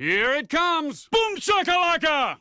Here it comes! Boom shakalaka!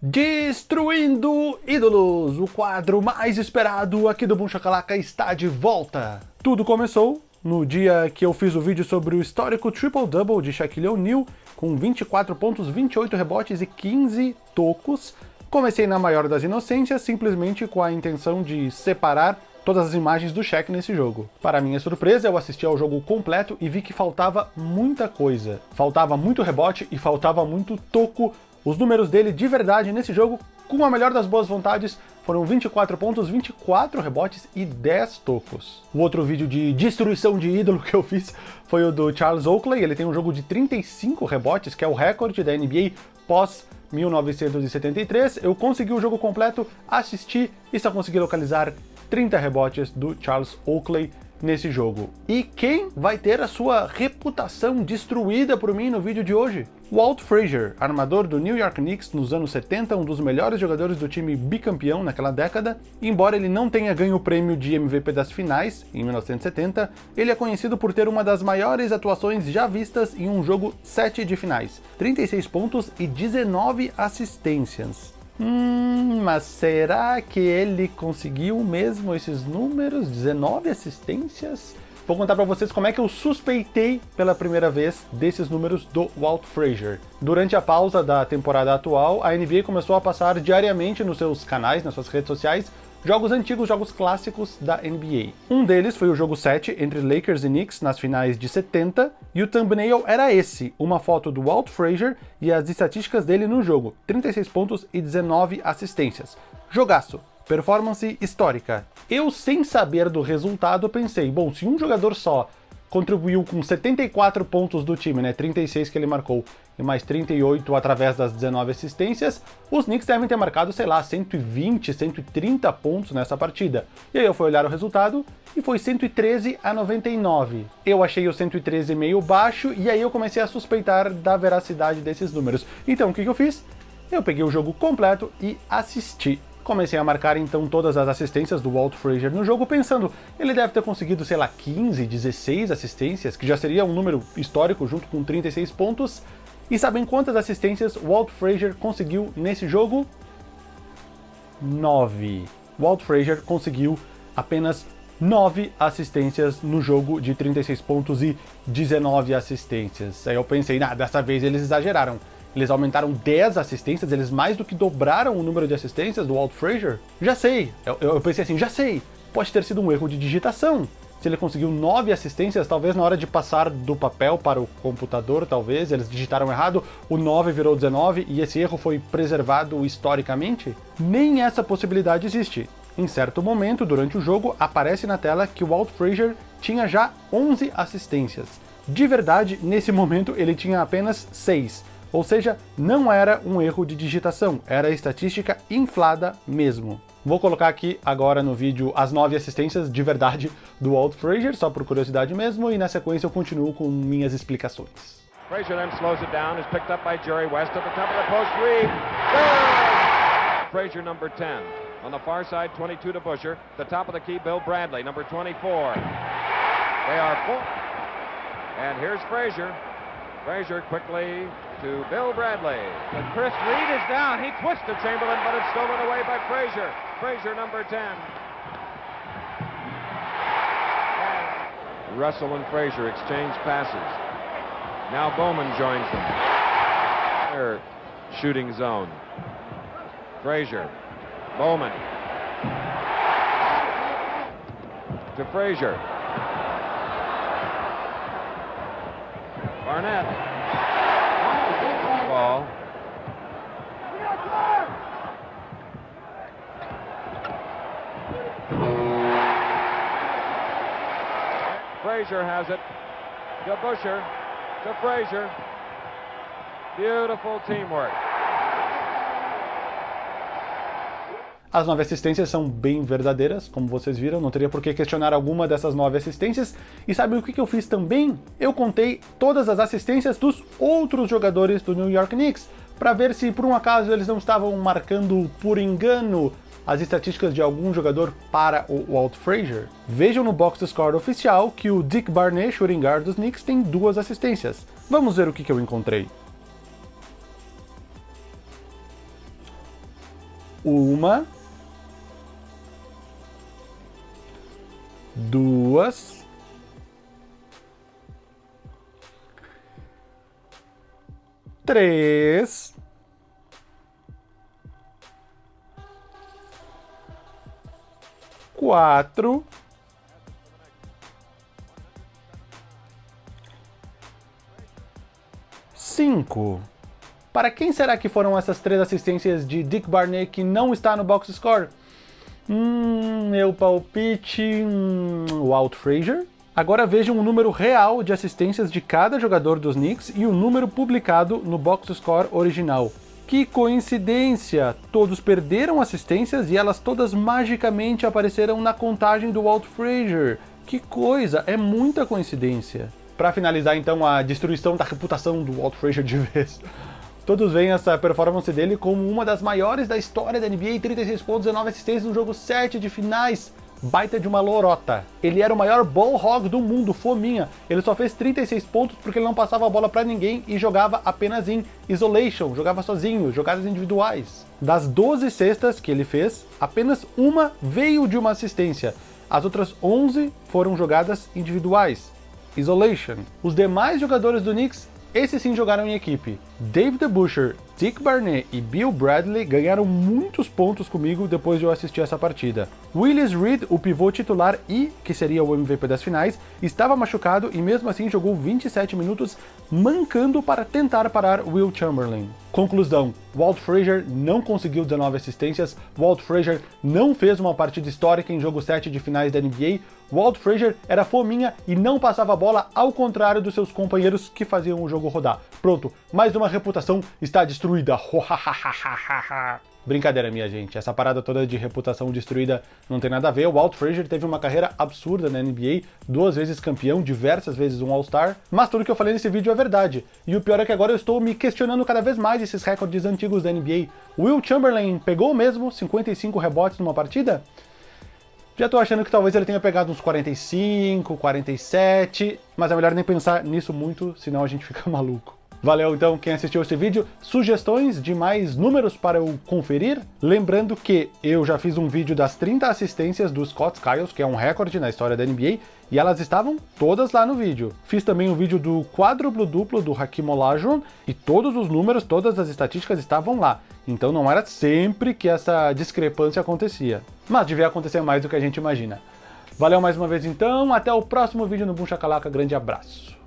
Destruindo ídolos, o quadro mais esperado aqui do Boom Shakalaka está de volta. Tudo começou no dia que eu fiz o vídeo sobre o histórico triple-double de Shaquille O'Neal, com 24 pontos, 28 rebotes e 15 tocos. Comecei na maior das inocências, simplesmente com a intenção de separar todas as imagens do Shaq nesse jogo. Para minha surpresa, eu assisti ao jogo completo e vi que faltava muita coisa. Faltava muito rebote e faltava muito toco. Os números dele de verdade nesse jogo, com a melhor das boas vontades, foram 24 pontos, 24 rebotes e 10 tocos. O outro vídeo de destruição de ídolo que eu fiz foi o do Charles Oakley, ele tem um jogo de 35 rebotes, que é o recorde da NBA pós 1973. Eu consegui o jogo completo, assisti e só consegui localizar 30 rebotes do Charles Oakley nesse jogo. E quem vai ter a sua reputação destruída por mim no vídeo de hoje? Walt Frazier, armador do New York Knicks nos anos 70, um dos melhores jogadores do time bicampeão naquela década, embora ele não tenha ganho o prêmio de MVP das finais, em 1970, ele é conhecido por ter uma das maiores atuações já vistas em um jogo 7 de finais, 36 pontos e 19 assistências. Hum, mas será que ele conseguiu mesmo esses números? 19 assistências? Vou contar para vocês como é que eu suspeitei pela primeira vez desses números do Walt Frazier. Durante a pausa da temporada atual, a NBA começou a passar diariamente nos seus canais, nas suas redes sociais, jogos antigos, jogos clássicos da NBA. Um deles foi o jogo 7 entre Lakers e Knicks nas finais de 70, e o thumbnail era esse, uma foto do Walt Frazier e as estatísticas dele no jogo, 36 pontos e 19 assistências. Jogaço, performance histórica. Eu, sem saber do resultado, pensei, bom, se um jogador só contribuiu com 74 pontos do time, né, 36 que ele marcou, e mais 38 através das 19 assistências, os Knicks devem ter marcado, sei lá, 120, 130 pontos nessa partida. E aí eu fui olhar o resultado e foi 113 a 99. Eu achei o 113 meio baixo e aí eu comecei a suspeitar da veracidade desses números. Então o que, que eu fiz? Eu peguei o jogo completo e assisti Comecei a marcar então todas as assistências do Walt Frazier no jogo, pensando, ele deve ter conseguido, sei lá, 15, 16 assistências, que já seria um número histórico junto com 36 pontos. E sabem quantas assistências Walt Frazier conseguiu nesse jogo? 9. Walt Frazier conseguiu apenas 9 assistências no jogo de 36 pontos e 19 assistências. Aí eu pensei, ah, dessa vez eles exageraram eles aumentaram 10 assistências, eles mais do que dobraram o número de assistências do Walt Frazier? Já sei, eu, eu pensei assim, já sei, pode ter sido um erro de digitação. Se ele conseguiu 9 assistências, talvez na hora de passar do papel para o computador, talvez, eles digitaram errado, o 9 virou 19 e esse erro foi preservado historicamente? Nem essa possibilidade existe. Em certo momento, durante o jogo, aparece na tela que o Walt Frazier tinha já 11 assistências. De verdade, nesse momento ele tinha apenas 6, ou seja, não era um erro de digitação, era estatística inflada mesmo. Vou colocar aqui agora no vídeo as nove assistências de verdade do Walt Frazier, só por curiosidade mesmo, e na sequência eu continuo com minhas explicações. Frazier then slows it down, is picked up by Jerry West at the top of the post, Reed, Frazier number 10. On the far side, 22 to Busher. The top of the key, Bill Bradley, number 24. They are full. And here's Frazier. Frazier quickly to Bill Bradley. And Chris Reed is down. He twisted Chamberlain, but it's stolen away by Frazier. Frazier, number 10. And Russell and Frazier exchange passes. Now Bowman joins them. Their shooting zone. Frazier. Bowman. To Frazier. Barnett. Ball. Frazier has it. To Busher. To Frazier. Beautiful teamwork. As nove assistências são bem verdadeiras, como vocês viram, não teria por que questionar alguma dessas nove assistências. E sabe o que eu fiz também? Eu contei todas as assistências dos outros jogadores do New York Knicks, para ver se por um acaso eles não estavam marcando por engano as estatísticas de algum jogador para o Walt Frazier? Vejam no box score oficial que o Dick Barnett, shooting guard dos Knicks, tem duas assistências. Vamos ver o que, que eu encontrei. Uma. Duas. Três. Quatro. Cinco. Para quem será que foram essas três assistências de Dick Barnett que não está no box score? Hum, meu palpite... Hum, Walt Frazier. Agora vejam o número real de assistências de cada jogador dos Knicks e o número publicado no box score original. Que coincidência! Todos perderam assistências e elas todas magicamente apareceram na contagem do Walt Frazier. Que coisa, é muita coincidência. Para finalizar então a destruição da reputação do Walt Frazier de vez, todos veem essa performance dele como uma das maiores da história da NBA, 36 pontos, 19 assistências no jogo 7 de finais baita de uma lorota. Ele era o maior ball hog do mundo, fominha. Ele só fez 36 pontos porque ele não passava a bola para ninguém e jogava apenas em isolation, jogava sozinho, jogadas individuais. Das 12 cestas que ele fez, apenas uma veio de uma assistência. As outras 11 foram jogadas individuais. Isolation. Os demais jogadores do Knicks esses sim jogaram em equipe. David Butcher, Dick Barnett e Bill Bradley ganharam muitos pontos comigo depois de eu assistir essa partida. Willis Reed, o pivô titular e, que seria o MVP das finais, estava machucado e mesmo assim jogou 27 minutos mancando para tentar parar Will Chamberlain. Conclusão, Walt Frazier não conseguiu 19 assistências, Walt Frazier não fez uma partida histórica em jogo 7 de finais da NBA, Walt Frazier era fominha e não passava a bola ao contrário dos seus companheiros que faziam o jogo rodar. Pronto, mais uma reputação está destruída. Brincadeira, minha gente. Essa parada toda de reputação destruída não tem nada a ver. O Walt Frazier teve uma carreira absurda na NBA, duas vezes campeão, diversas vezes um All-Star, mas tudo que eu falei nesse vídeo é verdade. E o pior é que agora eu estou me questionando cada vez mais esses recordes antigos da NBA. Will Chamberlain pegou mesmo 55 rebotes numa partida? Já tô achando que talvez ele tenha pegado uns 45, 47, mas é melhor nem pensar nisso muito, senão a gente fica maluco. Valeu então quem assistiu esse vídeo. Sugestões de mais números para eu conferir? Lembrando que eu já fiz um vídeo das 30 assistências do Scott Skiles, que é um recorde na história da NBA, e elas estavam todas lá no vídeo. Fiz também um vídeo do quádruplo duplo do Hakim Olajuwon, e todos os números, todas as estatísticas estavam lá. Então não era sempre que essa discrepância acontecia. Mas devia acontecer mais do que a gente imagina. Valeu mais uma vez então, até o próximo vídeo no Boom Chacalaca, grande abraço.